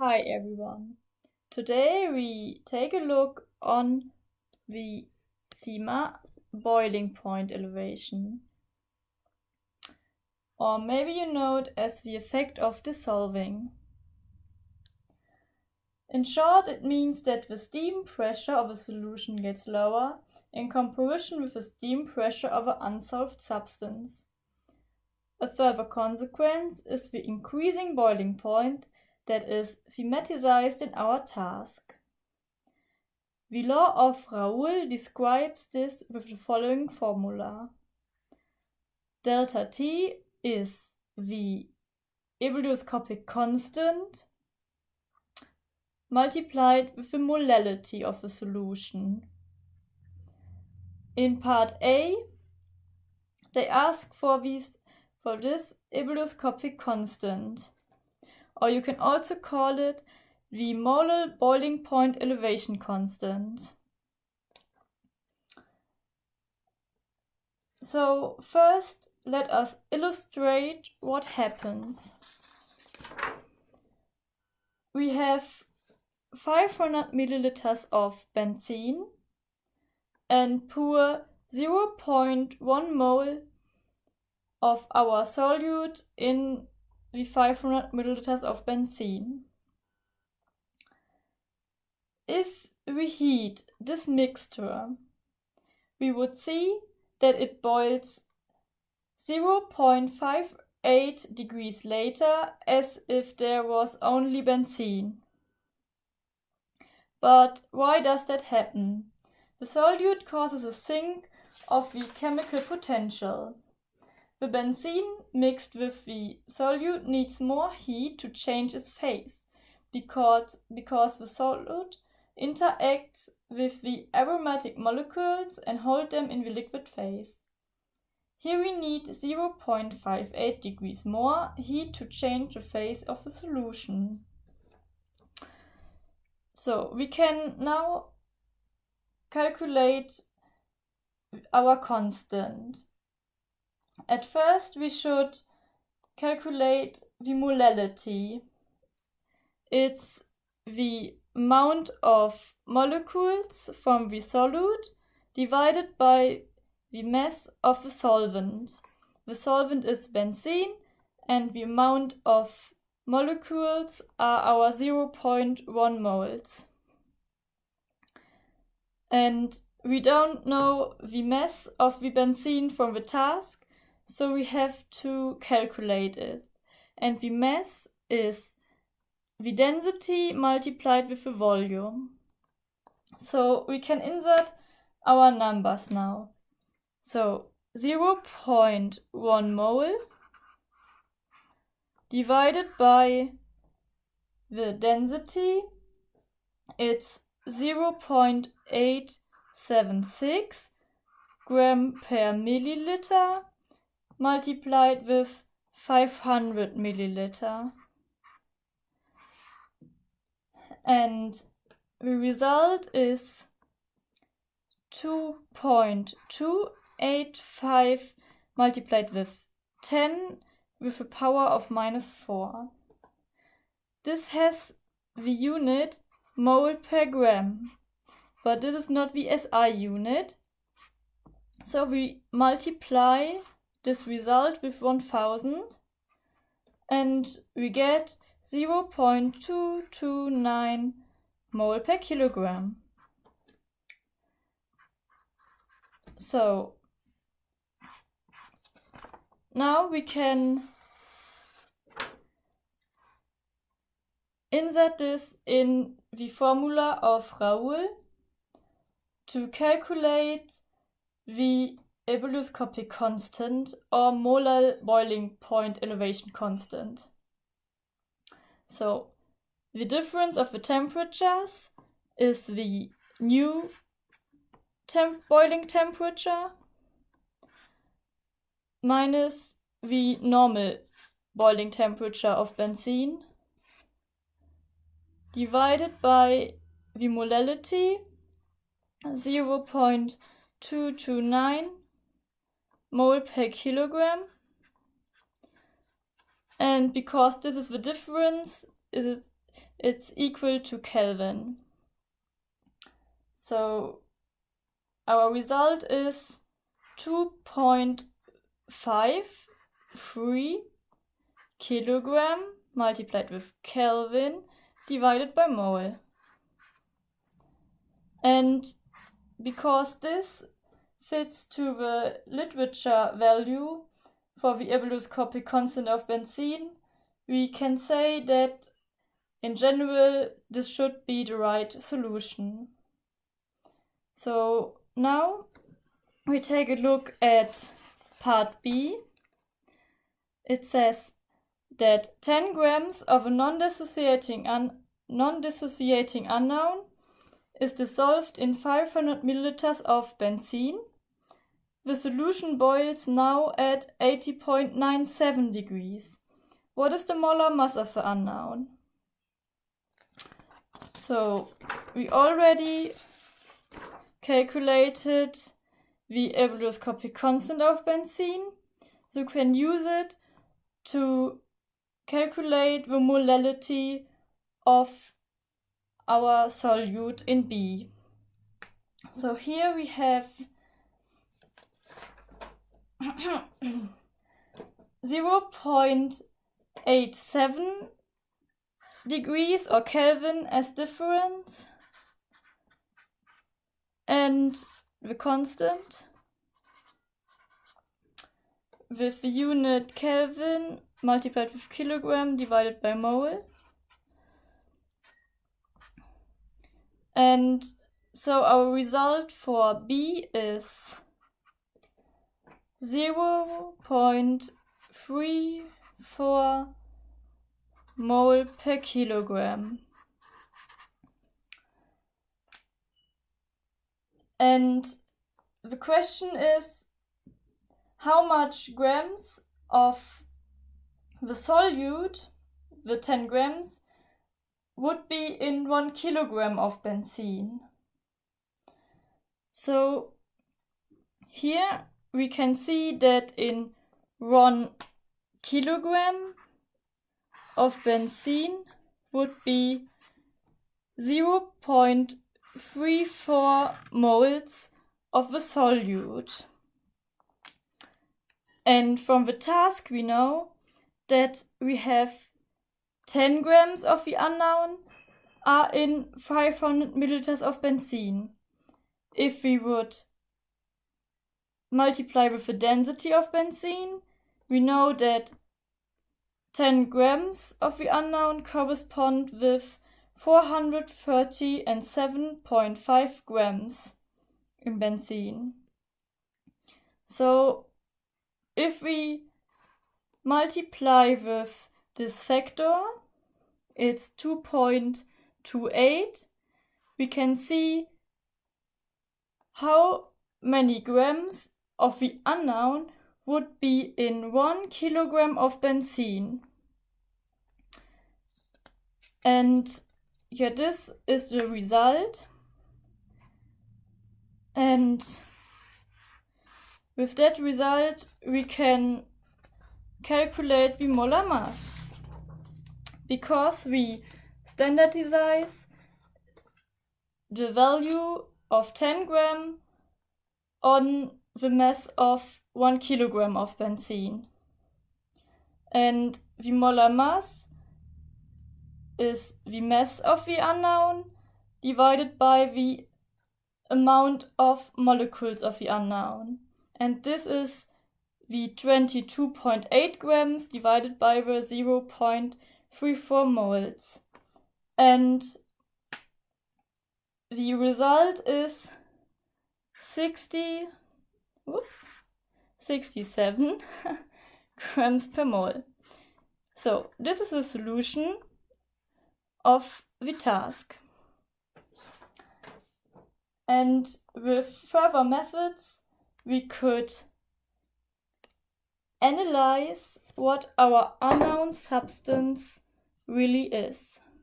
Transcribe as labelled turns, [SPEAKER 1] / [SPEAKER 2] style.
[SPEAKER 1] Hi everyone. Today we take a look on the FEMA boiling point elevation. Or maybe you know it as the effect of dissolving. In short, it means that the steam pressure of a solution gets lower in comparison with the steam pressure of an unsolved substance. A further consequence is the increasing boiling point that is thematized in our task. The law of Raoult describes this with the following formula. Delta T is the ebullioscopic constant multiplied with the molality of a solution. In part A, they ask for, these, for this ebullioscopic constant or you can also call it the molar boiling point elevation constant. So first let us illustrate what happens. We have 500 milliliters of benzene and pour 0.1 mole of our solute in wie 500 milliliters of benzene. If we heat this mixture, we would see that it boils 0.58 degrees later as if there was only benzene. But why does that happen? The solute causes a sink of the chemical potential. The benzene mixed with the solute needs more heat to change its phase because, because the solute interacts with the aromatic molecules and hold them in the liquid phase. Here we need 0.58 degrees more heat to change the phase of the solution. So we can now calculate our constant. At first we should calculate the molality. It's the amount of molecules from the solute divided by the mass of the solvent. The solvent is benzene and the amount of molecules are our 0.1 moles. And we don't know the mass of the benzene from the task, so we have to calculate it. And the mass is the density multiplied with the volume. So we can insert our numbers now. So 0.1 mole divided by the density, it's 0.876 gram per milliliter multiplied with 500 milliliter. And the result is 2.285 multiplied with 10 with a power of minus 4. This has the unit mole per gram, but this is not the SI unit. So we multiply this result with 1000 and we get 0.229 mole per kilogram. So now we can insert this in the formula of Raoult to calculate the ebullioscopic constant or molar boiling point elevation constant. So the difference of the temperatures is the new temp boiling temperature minus the normal boiling temperature of benzene divided by the molality 0.229 mole per kilogram. And because this is the difference, is it's equal to Kelvin. So our result is 2.53 kilogram multiplied with Kelvin divided by mole. And because this fits to the literature value for the ebullioscopic constant of benzene, we can say that in general this should be the right solution. So now we take a look at part B. It says that 10 grams of a non-dissociating un non-dissociating unknown is dissolved in 500 milliliters of benzene. The solution boils now at 80.97 degrees. What is the molar mass of the unknown? So we already calculated the ebullioscopic constant of benzene. So you can use it to calculate the molality of our solute in B. So here we have 0.87 degrees or Kelvin as difference and the constant with the unit Kelvin multiplied with kilogram divided by mole. And so our result for B is 0 0.34 mole per kilogram. And the question is how much grams of the solute, the 10 grams, would be in one kilogram of benzene. So here we can see that in one kilogram of benzene would be 0.34 moles of the solute. And from the task we know that we have 10 grams of the unknown are in 500 milliliters of benzene. If we would multiply with the density of benzene, we know that 10 grams of the unknown correspond with 430 and 7.5 grams in benzene. So if we multiply with this factor, it's 2.28, we can see how many grams of the unknown would be in one kilogram of benzene. And yeah, this is the result. And with that result, we can calculate the molar mass because we standardize the value of 10 gram on the mass of 1 kilogram of benzene. And the molar mass is the mass of the unknown divided by the amount of molecules of the unknown. And this is the 22.8 grams divided by the 0.34 moles. And the result is 60, whoops, 67 grams per mole. So this is the solution of the task. And with further methods, we could analyze what our unknown substance really is.